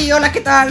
Hola, ¿qué tal?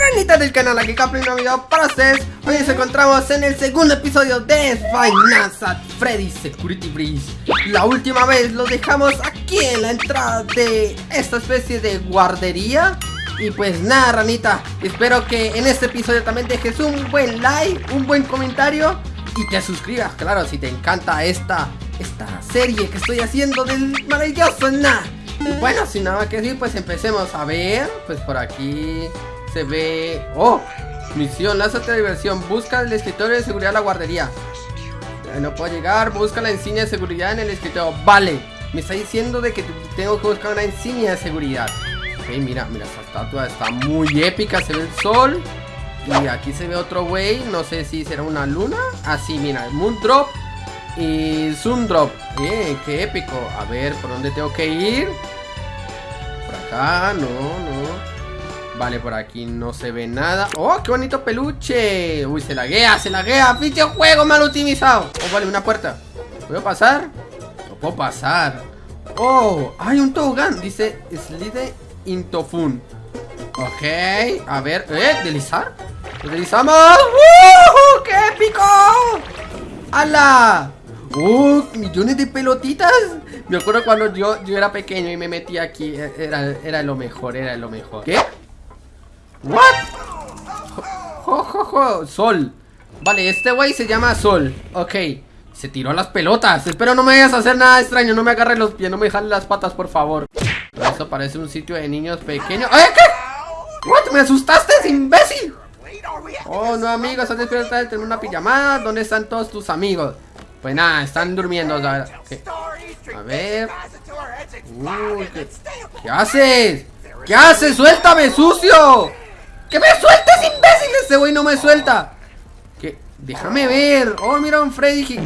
Ranita del canal, aquí Capri, un video para ustedes Hoy nos encontramos en el segundo episodio de Finance at Freddy's Security Breach La última vez lo dejamos aquí en la entrada de esta especie de guardería y pues nada, ranita, espero que en este episodio también dejes un buen like, un buen comentario y te suscribas, claro, si te encanta esta, esta serie que estoy haciendo del maravilloso nada. Bueno, sin nada que decir, pues empecemos a ver, pues por aquí se ve... ¡Oh! Misión, lánzate de diversión, busca el escritorio de seguridad de la guardería. No puedo llegar, busca la insignia de seguridad en el escritorio. Vale, me está diciendo de que tengo que buscar una insignia de seguridad. Ok, mira, mira, esta estatua está muy épica, se ve el sol. Y aquí se ve otro güey, no sé si será una luna. Así, ah, mira, Moon Drop y Zoom Drop. Eh, qué épico. A ver, ¿por dónde tengo que ir? Acá, no, no. Vale, por aquí no se ve nada. ¡Oh, qué bonito peluche! Uy, se laguea, se laguea. ¡Pinche juego mal optimizado! Oh, vale, una puerta. ¿Puedo pasar? No puedo pasar. Oh, hay un tobogán. Dice Slide Intofun. Ok, a ver, ¿eh? ¿Deslizar? ¡Deslizamos! ¡Uh! ¡Qué épico! ¡Hala! ¡Uh! Millones de pelotitas Me acuerdo cuando yo, yo era pequeño y me metí aquí Era, era lo mejor, era lo mejor ¿Qué? ¿What? Jo, Sol Vale, este güey se llama Sol Ok Se tiró las pelotas Espero no me vayas a hacer nada extraño No me agarres los pies, no me jales las patas, por favor Esto parece un sitio de niños pequeños ¿Eh? ¿Qué? ¿What? ¿Me asustaste, imbécil? Oh, no, amigos, estás despierta de tener una pijamada. ¿Dónde están todos tus amigos? Pues nada, están durmiendo. A ver. A ver. ¿qué, haces? ¿Qué haces? ¡Suéltame, sucio! ¡Que me sueltes, imbécil! Ese güey no me suelta. ¿Qué? Déjame ver. Oh, mira un Freddy.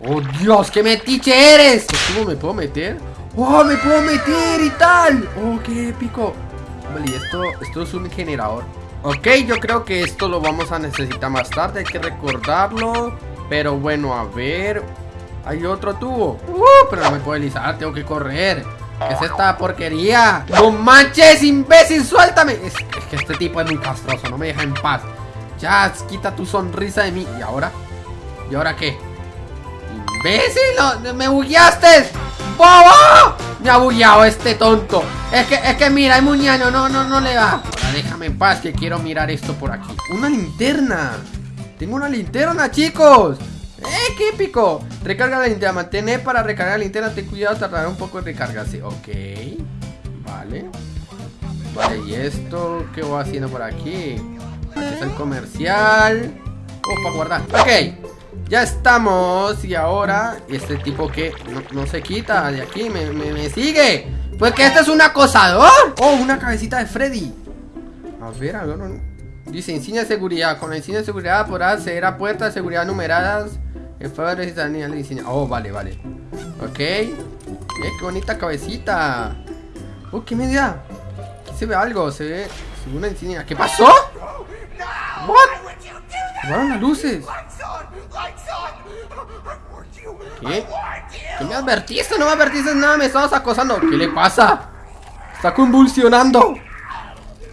Oh, Dios, qué metiche eres. ¿Cómo me puedo meter? Oh, me puedo meter y tal. Oh, qué épico. Vale, esto, esto es un generador. Ok, yo creo que esto lo vamos a necesitar más tarde Hay que recordarlo Pero bueno, a ver Hay otro tubo uh, Pero no me puedo deslizar, tengo que correr ¿Qué es esta porquería? ¡No manches, imbécil! ¡Suéltame! Es, que este tipo es muy castroso, no me deja en paz Ya, quita tu sonrisa de mí ¿Y ahora? ¿Y ahora qué? ¡Imbécil! ¡Me bugueaste! ¡Bobo! Me ha bugueado este tonto Es que, es que mira, hay muñaño No, no, no le va déjame en paz que quiero mirar esto por aquí ¡Una linterna! ¡Tengo una linterna, chicos! ¡Eh, qué épico! Recarga la linterna, mantén para recargar la linterna Ten cuidado, tardará un poco en recargarse Ok, vale Vale, ¿y esto qué voy haciendo por aquí? Aquí está el comercial Oh, guardar Ok ya estamos Y ahora Este tipo que no, se quita de aquí me sigue Pues que este es un acosador Oh, una cabecita de Freddy a ver, a ver. Dice insignia de seguridad. Con la insignia de seguridad podrás acceder a puertas de seguridad numeradas. En favor de la insignia. Oh, vale, vale. Ok. Eh, qué bonita cabecita. Oh, qué media. Aquí se ve algo. Se ve, una insignia. ¿Qué pasó? What? Fueron las luces. ¿Qué? ¿Qué me advertiste? No me advertiste nada. Me estabas acosando. ¿Qué le pasa? Está convulsionando.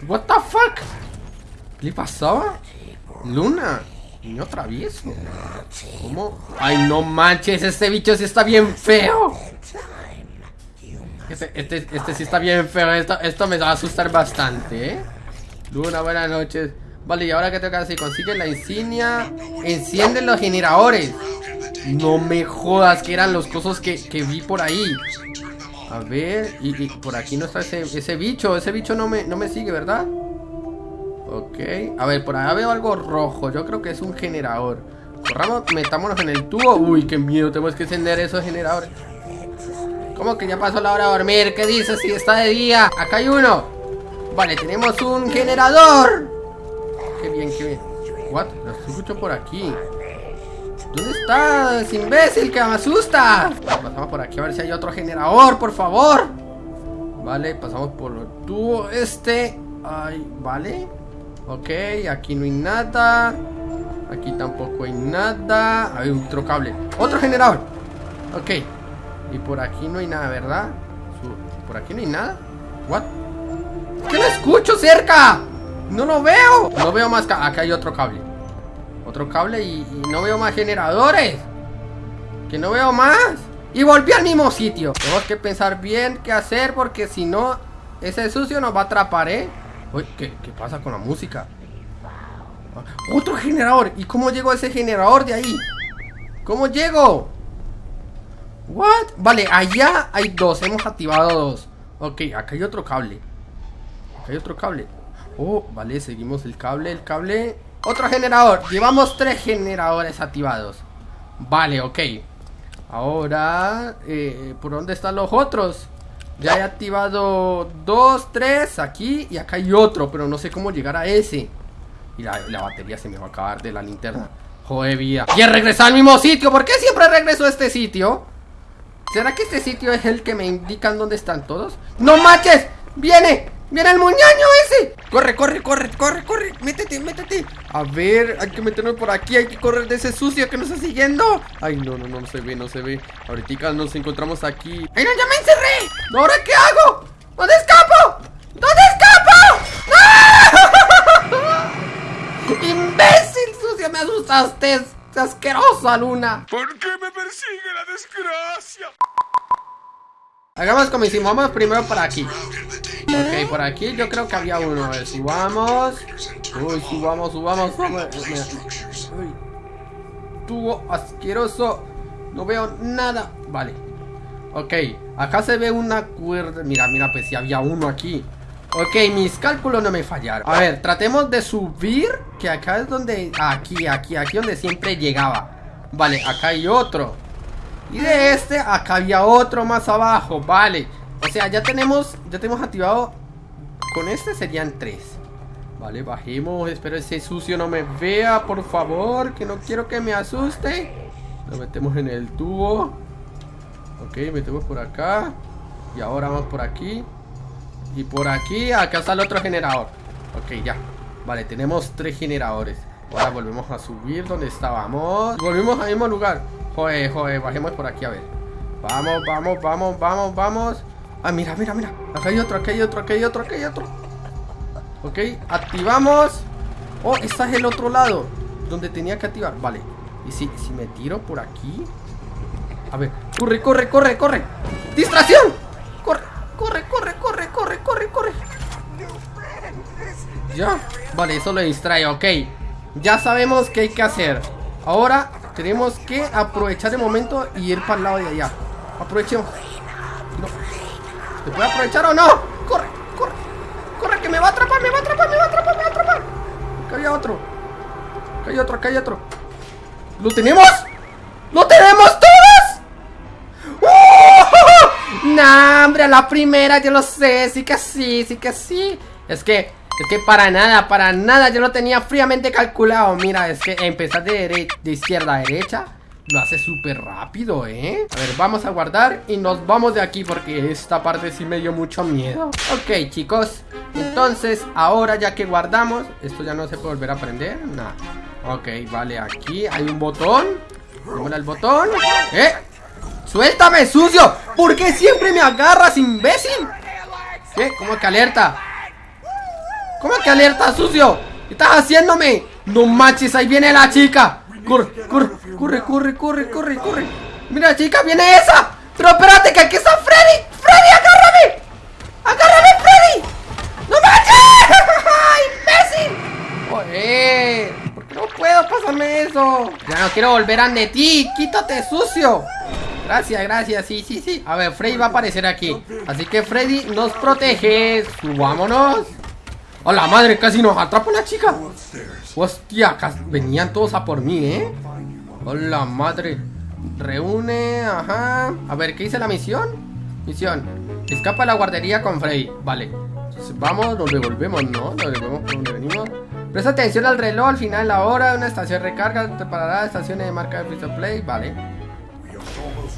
What the fuck? ¿Qué le pasaba? Luna, niño travieso. ¿Cómo? Ay, no manches, este bicho sí está bien feo. Este, este, este sí está bien feo. Esto, esto me va a asustar bastante, ¿eh? Luna, buenas noches. Vale, y ahora que tengo que hacer, consigue la insignia, enciende los generadores. No me jodas que eran los cosas que, que vi por ahí. A ver, y, por aquí no está ese, ese, bicho Ese bicho no me, no me sigue, ¿verdad? Ok, a ver, por allá veo algo rojo Yo creo que es un generador Corramos, metámonos en el tubo Uy, qué miedo, tenemos que encender esos generadores ¿Cómo que ya pasó la hora de dormir? ¿Qué dices si está de día? Acá hay uno Vale, tenemos un generador Qué bien, qué bien What? Lo escucho por aquí ¿Dónde estás, imbécil? ¡Que me asusta! Pasamos por aquí a ver si hay otro generador, por favor. Vale, pasamos por el tubo este. Ay, vale. Ok, aquí no hay nada. Aquí tampoco hay nada. Hay otro cable. ¡Otro generador! Ok. Y por aquí no hay nada, ¿verdad? Por aquí no hay nada. ¿What? ¿Qué no escucho cerca! ¡No lo veo! No veo más Acá hay otro cable Otro cable y, y no veo más generadores Que no veo más Y volví al mismo sitio Tenemos que pensar bien qué hacer Porque si no, ese sucio nos va a atrapar, ¿eh? Uy, ¿qué, ¿qué pasa con la música? Otro generador ¿Y cómo llego a ese generador de ahí? ¿Cómo llego? What? Vale, allá hay dos Hemos activado dos Ok, acá hay otro cable Acá hay otro cable Oh, vale, seguimos el cable, el cable Otro generador, llevamos tres generadores activados Vale, ok Ahora, eh, ¿por dónde están los otros? Ya he activado dos, tres aquí y acá hay otro Pero no sé cómo llegar a ese Y la, batería se me va a acabar de la linterna Joder, vida Y he regresado al mismo sitio ¿Por qué siempre regreso a este sitio? ¿Será que este sitio es el que me indican dónde están todos? ¡No manches! ¡Viene! ¡Viene el muñaño ese! ¡Corre, corre, corre, corre, corre! ¡Métete, métete! A ver, hay que meternos por aquí Hay que correr de ese sucio que nos está siguiendo Ay, no, no, no, no se ve, no se ve Ahorita nos encontramos aquí ¡Ay, no, ya me encerré! ¿Ahora qué hago? ¿Dónde escapo? ¿Dónde escapo? ¡No! ¡Imbécil, sucio! ¡Me asustaste! ¡Asquerosa, Luna! ¿Por qué me persigue la desgracia? Hagamos como hicimos, vamos primero por aquí Ok, por aquí yo creo que había uno. Ver, subamos. Uy, subamos, subamos, Uy. Tubo asqueroso. No veo nada. Vale. Ok, acá se ve una cuerda. Mira, mira, pues si había uno aquí. Ok, mis cálculos no me fallaron. A ver, tratemos de subir Que acá es donde... Aquí, aquí, aquí donde siempre llegaba. Vale, acá hay otro. Y de este, acá había otro más abajo, vale sea, ya tenemos, ya tenemos activado Con este serían tres. Vale, bajemos, espero ese sucio no me vea, por favor Que no quiero que me asuste. Lo metemos en el tubo. Ok, metemos por acá. Y ahora vamos por aquí. Y por aquí, acá está el otro generador. Ok, ya. Vale, tenemos tres generadores. Ahora volvemos a subir donde estábamos. Volvemos al mismo lugar. Joder, joder, bajemos por aquí a ver. Vamos, vamos, vamos, vamos, vamos Ah, mira, mira, mira. Acá hay otro, acá hay otro, acá hay otro, acá hay otro. Ok, activamos. Oh, este es el otro lado Donde tenía que activar, vale. Y si, si me tiro por aquí A ver, corre, corre, corre, corre. ¡Distracción! Corre, corre, corre, corre, corre, corre, corre. Ya, vale, eso lo distrae, ok. Ya sabemos qué hay que hacer. Ahora tenemos que aprovechar el momento y ir para el lado de allá. Aprovechemos. ¿Se puede aprovechar o no? ¡Corre! ¡Corre! ¡Corre! ¡Que me va a atrapar! ¡Me va a atrapar! ¡Me va a atrapar! ¡Me va a atrapar! Acá hay otro. Acá hay otro, acá hay otro. ¿Lo tenemos? ¡Lo tenemos todos! ¡Uh! ¡Nah, hombre! A la primera, yo lo sé. Sí que sí, sí que sí. Es que es que para nada, para nada Yo lo tenía fríamente calculado Mira, es que empezar de, de izquierda a derecha Lo hace súper rápido, ¿eh? A ver, vamos a guardar Y nos vamos de aquí porque esta parte sí me dio mucho miedo Ok, chicos Entonces, ahora ya que guardamos Esto ya no se puede volver a prender Nada Ok, vale, aquí hay un botón Démosle al botón ¡Eh! ¡Suéltame, sucio! ¿Por qué siempre me agarras, imbécil? ¿Qué? ¿Cómo que alerta? ¿Cómo que alerta, sucio? ¿Qué estás haciéndome? No manches, ahí viene la chica Corre, corre, corre, corre, corre, corre, corre. Mira, chica, viene esa. Pero espérate, que aquí está Freddy. Freddy, agárrame. Agárrame, Freddy. ¡No manches! ¡Imbécil! Joder ¿Por qué no puedo pasarme eso? Ya no quiero volver a de ti. Quítate, sucio. Gracias, gracias, sí, sí, sí. A ver, Freddy va a aparecer aquí. Así que Freddy nos protege Subámonos ¡Hola madre! Casi nos atrapa la chica Hostia, venían todos a por mí, ¿eh? Hola madre Reúne, ajá A ver, ¿qué dice la misión? Misión Escapa a la guardería con Frey Vale vamos, nos devolvemos, ¿no? Nos devolvemos por donde venimos Presta atención al reloj, al final de la hora Una estación recarga, te parará estaciones de marca de Free Play Vale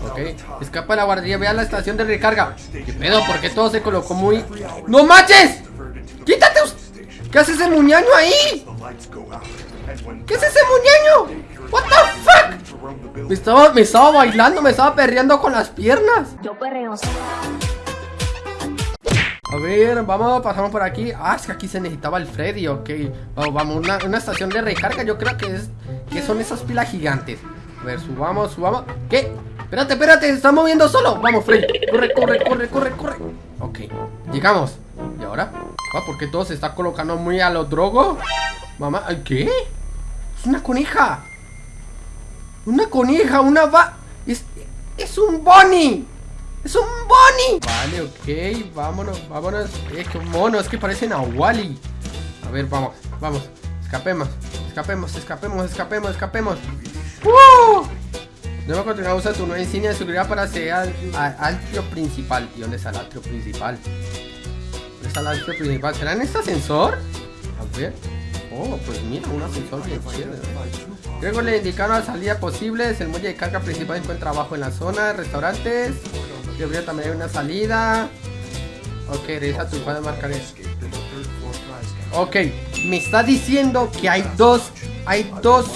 Ok, escapa a la guardería, ve a la estación de recarga ¿Qué pedo? ¿Por qué todo se colocó muy...? ¡No manches! ¡Quítate! ¿Qué hace ese muñaño ahí? ¿Qué es ese muñaño? What the fuck? Me estaba, me estaba bailando, me estaba perreando con las piernas. Yo perreo. A ver, vamos, pasamos por aquí Ah, es que aquí se necesitaba el Freddy, ok Vamos, vamos, una, una estación de recarga Yo creo que es, que son esas pilas gigantes A ver, subamos, subamos ¿Qué? Espérate, espérate, se está moviendo solo Vamos, Freddy, corre, corre, corre, corre, corre Ok, llegamos ¿Y ahora? Ah, ¿por qué todo se está colocando muy a lo drogo? Mamá, ¿qué? Es una coneja Una coneja, una va... Es, es un bunny ¡Es un Bonnie! Vale, ok, vámonos, vámonos Eh, qué mono, es que parecen a Wally A ver, vamos, vamos Escapemos, escapemos, escapemos, escapemos, escapemos ¡Uh! Nueva continuar usa tu nueva insignia de seguridad para acceder al, atrio principal ¿Y dónde está el atrio principal? ¿Dónde está el atrio principal? ¿Será en este ascensor? A ver Oh, pues mira, un ascensor bien chido Luego le indicaron la salida posibles El muelle de carga principal se encuentra abajo en la zona Restaurantes yo creo también hay una salida. Ok, revisa tu de marcar. Ok, me está diciendo que hay dos. Hay dos.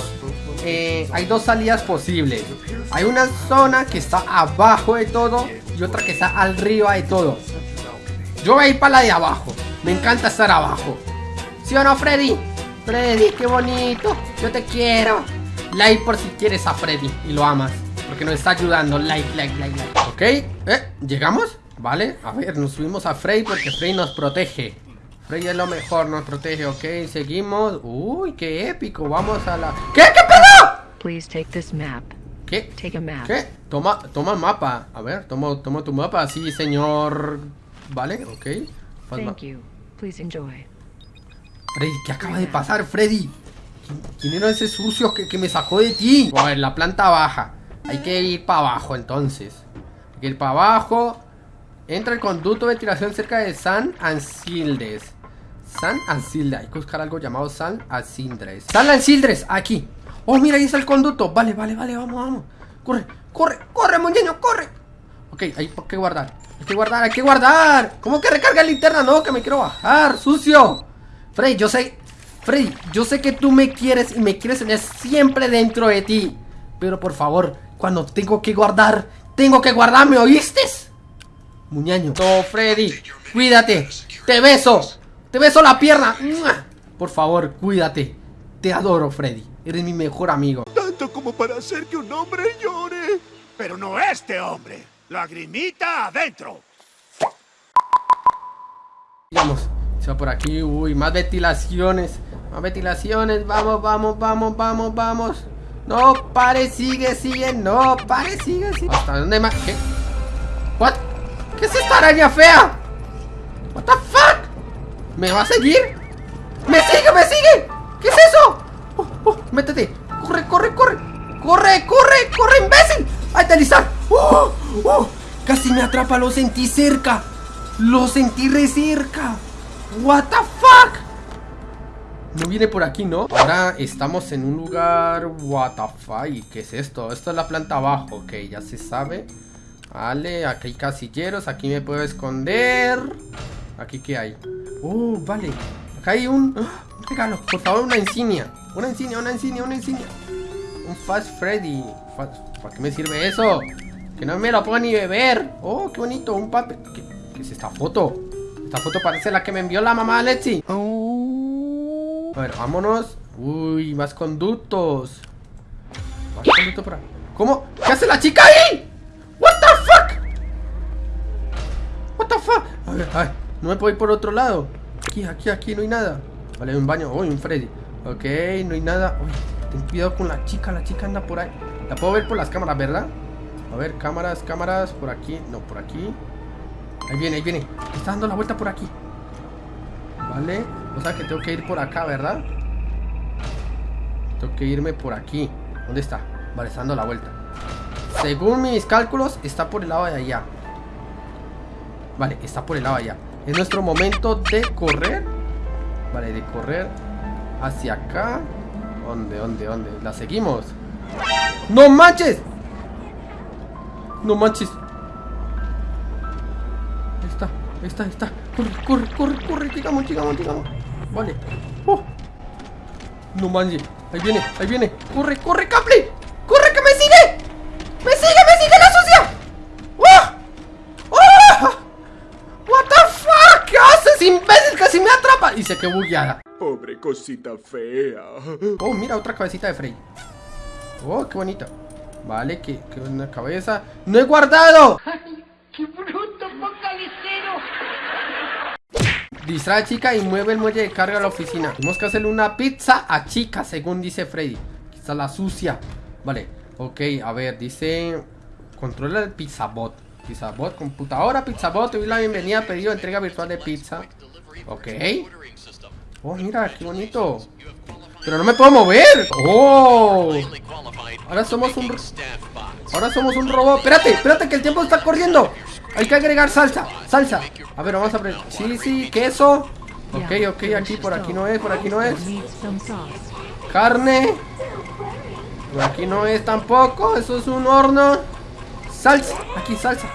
Hay dos salidas posibles. Hay una zona que está abajo de todo y otra que está arriba de todo. Yo voy a ir para la de abajo. Me encanta estar abajo. ¿Sí o no, Freddy? Freddy, qué bonito. Yo te quiero. Like por si quieres a Freddy y lo amas. Porque nos está ayudando. Like, like, like, like. Ok, eh, ¿llegamos? Vale, a ver, nos subimos a Frey porque Frey nos protege. Frey es lo mejor, nos protege, ok, seguimos. Uy, qué épico, vamos a la... ¿Qué? ¿Qué pedo? Please take this map. ¿Qué? Take a map. ¿Qué? Toma, toma mapa. A ver, toma, toma tu mapa, sí, señor. Vale, ok. Thank you. Please enjoy. Freddy, ¿qué acaba de pasar, Freddy? ¿Quién, era ese sucio que, que me sacó de ti? A ver, la planta baja. Hay que ir para abajo entonces. Hay que ir para abajo. Entra el conducto de ventilación cerca de San Ancildes. San Ancildes. Hay que buscar algo llamado San Ancildes. San Ancildes, aquí. Oh, mira, ahí está el conducto. Vale, vale, vale, vamos, vamos. Corre, corre, corre, muñeño, corre. Ok, hay que guardar. Hay que guardar, hay que guardar. ¿Cómo que recarga la linterna? No, que me quiero bajar, sucio. Frey, yo sé. Frey, yo sé que tú me quieres y me quieres tener siempre dentro de ti. Pero por favor, cuando tengo que guardar, tengo que guardarme, ¿oíste? Muñaño. No, Freddy, cuídate. Te beso. Te beso la pierna. Por favor, cuídate. Te adoro, Freddy. Eres mi mejor amigo. Tanto como para hacer que un hombre llore. Pero no este hombre. Lagrimita adentro. Vamos. Se va por aquí. Uy, más ventilaciones. Más ventilaciones. Vamos, vamos, vamos, vamos, vamos. No, pare, sigue, sigue, no, pare, sigue, sigue. ¿Hasta dónde más? ¿Qué? ¿What? ¿Qué es esta araña fea? What the fuck? ¿Me va a seguir? ¡Me sigue, me sigue! ¿Qué es eso? Oh, oh, métete. Corre, corre, corre. Corre, corre, corre, imbécil. ¡Ahí está Lizard! ¡Oh! ¡Oh! Casi me atrapa, lo sentí cerca. Lo sentí re cerca. What the fuck? No viene por aquí, ¿no? Ahora estamos en un lugar... What the fuck, ¿qué es esto? Esto es la planta abajo, ok, ya se sabe Vale, aquí hay casilleros, aquí me puedo esconder Aquí qué hay Oh, vale Acá hay un... ¡ah! un regalo, por favor, una insignia Una insignia, una insignia, una insignia Un Fast Freddy ¿Para qué me sirve eso? Que no me lo puedo ni beber Oh, qué bonito, un papel ¿Qué, ¿Qué, es esta foto? Esta foto parece la que me envió la mamá Lexi Oh a ver, vámonos. Uy, más conductos. Más conductos por ahí. ¿Cómo? ¿Qué hace la chica ahí? What the fuck? What the fuck? A ver, a ver. No me puedo ir por otro lado. Aquí, aquí, aquí no hay nada. Vale, un baño. Uy, un Freddy. Ok, no hay nada. Uy, ten cuidado con la chica. La chica anda por ahí. La puedo ver por las cámaras, ¿verdad? A ver, cámaras, cámaras. Por aquí. No, por aquí. Ahí viene, ahí viene. Está dando la vuelta por aquí. Vale. O sea que tengo que ir por acá, ¿verdad? Tengo que irme por aquí ¿Dónde está? Vale, está dando la vuelta Según mis cálculos, está por el lado de allá Vale, está por el lado de allá Es nuestro momento de correr Vale, de correr Hacia acá ¿Dónde, dónde, dónde? La seguimos ¡No manches! No manches Ahí está, ahí está, ahí está Corre, corre, corre, corre Llegamos, llegamos, llegamos Vale. Uh. No manches. Ahí viene, ahí viene. Corre, corre, Caple. Quedó bugueada. Pobre cosita fea. Oh, mira, otra cabecita de Frey. Oh, qué bonita. Vale, que, que una cabeza. ¡No he guardado! ¡Qué bruto focalicero! Distrae a chica y mueve el muelle de carga a la oficina. Tenemos que hacerle una pizza a chica, según dice Freddy. Quizá la sucia. Vale, ok, a ver, dice... Controla el pizzabot. Pizzabot, computadora, pizzabot. Te doy la bienvenida a pedido de entrega virtual de pizza. Ok. Oh, mira, qué bonito. Pero no me puedo mover. Oh. Ahora somos un... Ahora somos un robot. Espérate, espérate que el tiempo está corriendo. Hay que agregar salsa, salsa. A ver, vamos a aprender. Sí, sí, queso. Ok, ok, aquí, por aquí no es, por aquí no es. Carne. Por aquí no es tampoco. Eso es un horno. Salsa. Aquí, salsa.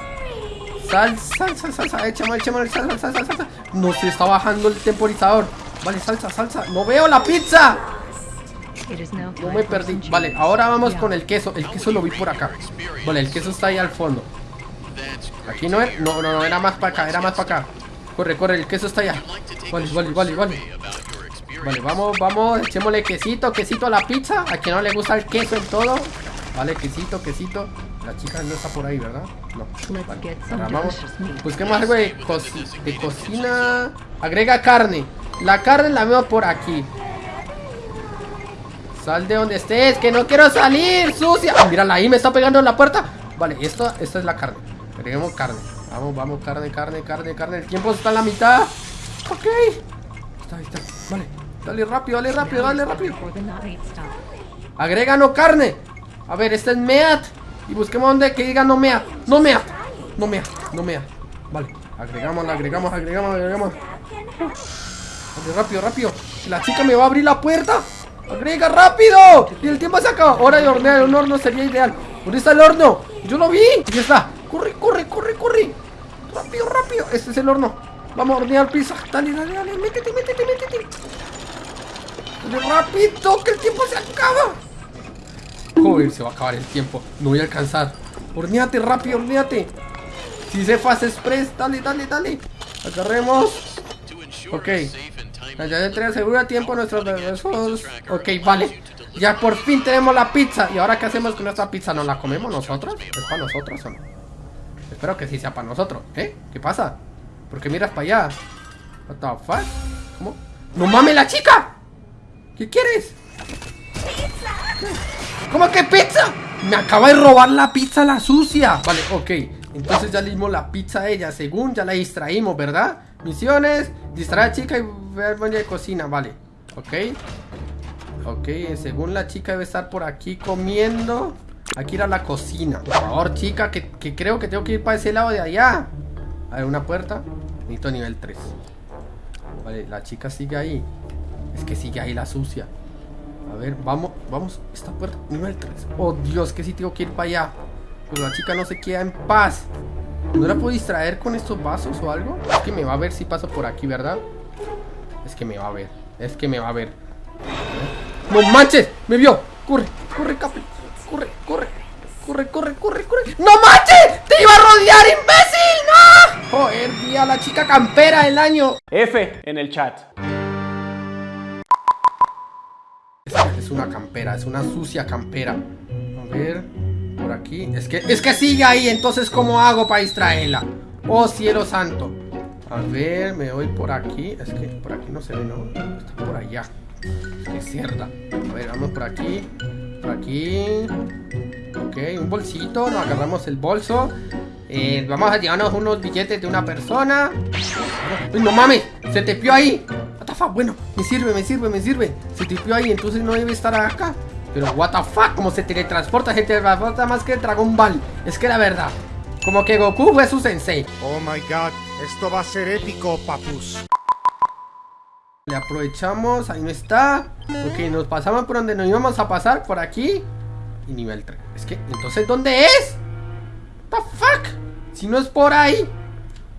Salsa, salsa, salsa. Échame, échame, salsa, salsa, salsa. No se está bajando el temporizador. Vale, salsa, salsa. No veo la pizza. No me perdí. Vale, ahora vamos con el queso. El queso lo vi por acá. Vale, el queso está ahí al fondo. Aquí no es. No, no, no, era más para acá, era más para acá. Corre, corre, el queso está allá. Vale, vale, vale, vale. Vale, vamos, vamos, echémosle quesito, quesito a la pizza. A quien no le gusta el queso en todo. Vale, quesito, quesito. La chica no está por ahí, ¿verdad? No. Vale, ahora vamos. Busquemos algo de, coci- de cocina. Agrega carne. La carne la veo por aquí. Sal de donde estés, que no quiero salir, sucia. Ah, mírala ahí, me está pegando en la puerta. Vale, esto, esta es la carne. Agreguemos carne. Vamos, vamos, carne, carne, carne, carne. El tiempo está en la mitad. Ok. Está, ahí está. Vale. Dale rápido, dale rápido, dale rápido. Agréganos carne. A ver, este es meat. Y busquemos donde que diga no meat. No meat. No meat. No meat. Vale. Agregamos, agregamos, agregamos, agregamos. Vale, rápido, rápido. La chica me va a abrir la puerta. Agrega rápido. Y el tiempo se acaba. Hora de hornear. Un horno sería ideal. ¿Dónde está el horno? Yo lo vi. Aquí está. Corre, corre, corre, corre. Rápido, rápido. Este es el horno. Vamos a hornear pizza. Dale, dale, dale. Métete, métete, métete. Dale rápido, que el tiempo se acaba. Joder, se va a acabar el tiempo. No voy a alcanzar. Horneate rápido, horneate. Si se fast express, dale, dale, dale. Agarremos. Ok. Ya se entrega seguro a tiempo nuestros besos. Ok, vale. Ya por fin tenemos la pizza. ¿Y ahora qué hacemos con nuestra pizza? ¿Nos la comemos nosotros? ¿Es para nosotros o no? Espero que sí sea para nosotros. ¿Eh? ¿Qué pasa? ¿Por qué miras para allá? What the fuck? ¿Cómo? ¡No mames la chica! ¿Qué quieres? ¿Cómo que pizza? Me acaba de robar la pizza la sucia. Vale, ok. Entonces ya le dimos la pizza a ella Según ya la distraímos, ¿verdad? Misiones Distraer a chica y ver baño de cocina Vale, ok. Ok, según la chica debe estar por aquí comiendo Aquí ir a la cocina. Por favor, chica, que, que creo que tengo que ir para ese lado de allá. A ver, una puerta. Necesito nivel 3 Vale, la chica sigue ahí. Es que sigue ahí la sucia a ver, vamos, vamos, esta puerta, nivel 3 Oh Dios, que si tengo que ir para allá Pues la chica no se queda en paz ¿No la puedo distraer con estos vasos o algo? Es que me va a ver si paso por aquí, ¿verdad? Es que me va a ver Es que me va a ver ¡No manches! ¡Me vio! ¡Corre! ¡Corre, Capi! ¡Corre, corre! ¡Corre, corre, corre, corre! ¡No manches! ¡Te iba a rodear, imbécil! ¡No! Joder, vi a la chica campera del año F en el chat. Es una campera, es una sucia campera. A ver, por aquí. Es que, es que sigue ahí, entonces ¿cómo hago para distraerla? Oh cielo santo. A ver, me voy por aquí. Es que por aquí no se ve, ¿no? Está por allá. Es que cerda. A ver, vamos por aquí. Por aquí. Ok, un bolsito. Nos agarramos el bolso. Eh, vamos a llevarnos unos billetes de una persona. Uy, no mames, se te pió ahí. The fuck, bueno, me sirve, me sirve, me sirve. Se te pió ahí, entonces no debe estar acá. Pero what the fuck, como se teletransporta, se teletransporta más que el Dragon Ball. Es que la verdad, como que Goku fue su sensei. Oh my god, esto va a ser épico, papus. Le aprovechamos, ahí no está. Ok, nos pasamos por donde nos íbamos a pasar, por aquí. Y nivel 3. Es que, entonces, ¿dónde es? What the fuck? Si no es por ahí.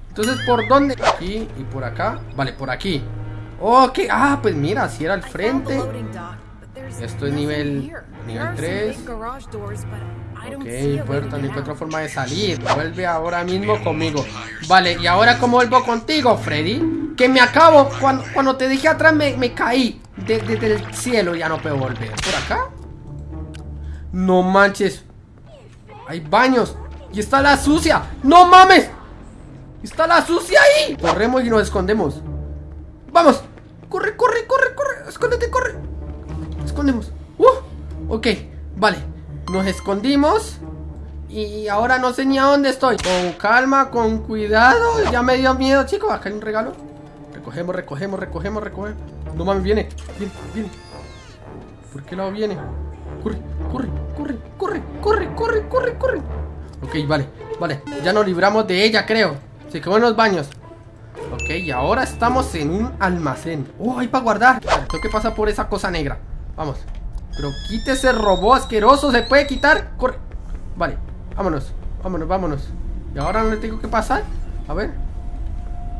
Entonces, ¿por dónde? Aquí y por acá. Vale, por aquí. Ok, ah, pues mira, si era al frente. Esto es nivel, nivel 3. Ok, puerta, no encuentro forma de salir. Vuelve ahora mismo conmigo. Vale, y ahora cómo vuelvo contigo, Freddy. Que me acabo. Cuando, cuando te dije atrás me, me caí desde el cielo. Ya no puedo volver. ¿Por acá? No manches. Hay baños. Y está la sucia. ¡No mames! Está la sucia ahí. Corremos y nos escondemos. Vamos. Corre, corre, corre, corre. Escóndete, corre. Escondemos. Uh, ok, vale. Nos escondimos. Y ahora no sé ni a dónde estoy. Con calma, con cuidado. Ya me dio miedo, chicos. Acá hay un regalo. Recogemos, recogemos, recogemos, recogemos. No mames, viene. Viene, viene. ¿Por qué lado viene? Corre, corre, corre, corre, corre, corre, corre, corre. Ok, vale, vale. Ya nos libramos de ella, creo. Se quedó en los baños. Ok, y ahora estamos en un almacén. Oh, hay para guardar. Tengo que pasar por esa cosa negra. Vamos. Pero quítese robot asqueroso. ¿Se puede quitar? Corre. Vale, vámonos. Vámonos, vámonos. ¿Y ahora dónde tengo que pasar? A ver.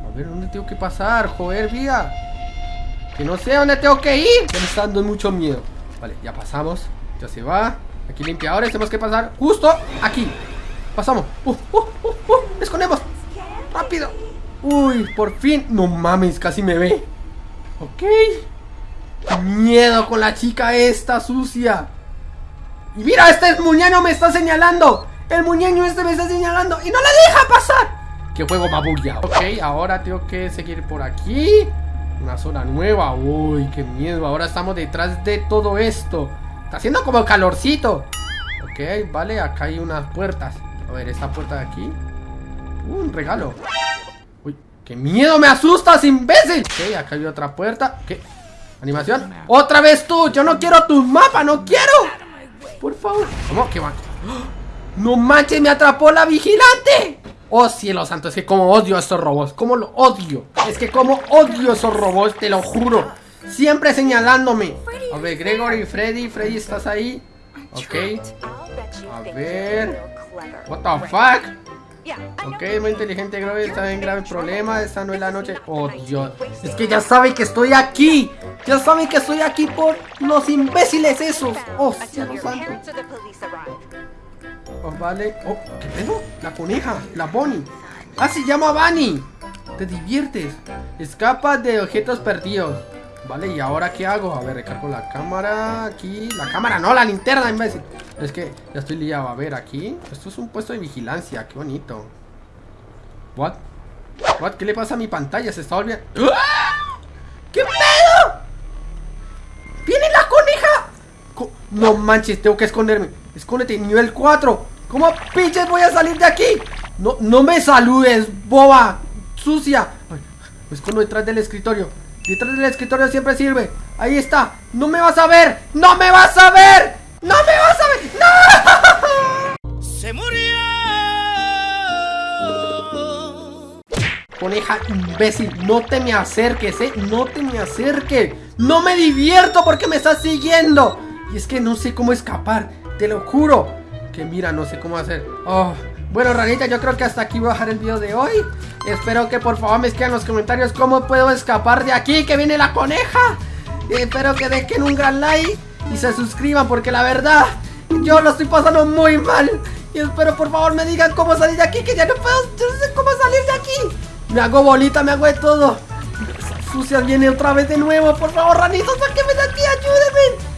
A ver, ¿dónde tengo que pasar? Joder, vida. Que no sé dónde tengo que ir. Me está mucho miedo. Vale, ya pasamos. Ya se va. Aquí limpiadores. Tenemos que pasar justo aquí. Pasamos. Uh, uh, uh, uh. Escondemos. Rápido. Uy, por fin. No mames, casi me ve. Ok. Miedo con la chica esta sucia. Y mira, este muñeño me está señalando. El muñeño este me está señalando. Y no le deja pasar. Qué juego babulla. Ok, ahora tengo que seguir por aquí. Una zona nueva. Uy, qué miedo. Ahora estamos detrás de todo esto. Está haciendo como calorcito. Ok, vale, acá hay unas puertas. A ver, esta puerta de aquí. Uh, un regalo. Qué miedo, me asustas, imbécil. Ok, acá hay otra puerta. ¿Qué? ¿Animación? ¡Otra vez tú! ¡Yo no quiero tus mapas! ¡No quiero! Por favor. ¿Cómo? ¿Qué va? ¡No manches! ¡Me atrapó la vigilante! Oh cielo santo, es que como odio a estos robots Como lo odio Es que como odio a esos robots, te lo juro Siempre señalándome A ver, Gregory, Freddy, Freddy, ¿estás ahí? Ok A ver What the fuck Ok, muy inteligente Gregory, está en grave problema Esta no es la noche Oh Dios Es que ya sabe que estoy aquí Ya sabe que estoy aquí por los imbéciles esos Oh cielo santo Oh, vale. Oh, ¿qué pedo? La coneja, la Bonnie. Ah, se llama Bunny. Te diviertes. Escapa de objetos perdidos. Vale, ¿y ahora qué hago? A ver, recargo la cámara aquí. La cámara, no, la linterna, imbécil. Es que ya estoy liado. A ver, aquí. Esto es un puesto de vigilancia. Qué bonito. What? What? ¿Qué le pasa a mi pantalla? Se está volviendo. ¡Ah! ¿Qué pedo? ¡Viene la coneja! No manches, tengo que esconderme. Escóndete, nivel 4 ¿Cómo pinches voy a salir de aquí? No, no me saludes, boba Sucia Me escondo detrás del escritorio Detrás del escritorio siempre sirve. Ahí está. No me vas a ver. No me vas a ver. No me vas a ver. ¡No! ¡Se murió! Coneja imbécil, no te me acerques, eh. No te me acerques. No me divierto porque me estás siguiendo. Y es que no sé cómo escapar. Te lo juro Que mira, no sé cómo hacer. Oh. Bueno, ranita, yo creo que hasta aquí voy a dejar el video de hoy. Espero que por favor me escriban en los comentarios Cómo puedo escapar de aquí Que viene la coneja. Espero que dejen un gran like Y se suscriban porque la verdad Yo lo estoy pasando muy mal. Y espero por favor me digan cómo salir de aquí Que ya no puedo, yo no sé cómo salir de aquí. Me hago bolita, me hago de todo. Sucias viene otra vez de nuevo Por favor, ranitos, sáquenme de aquí, ayúdenme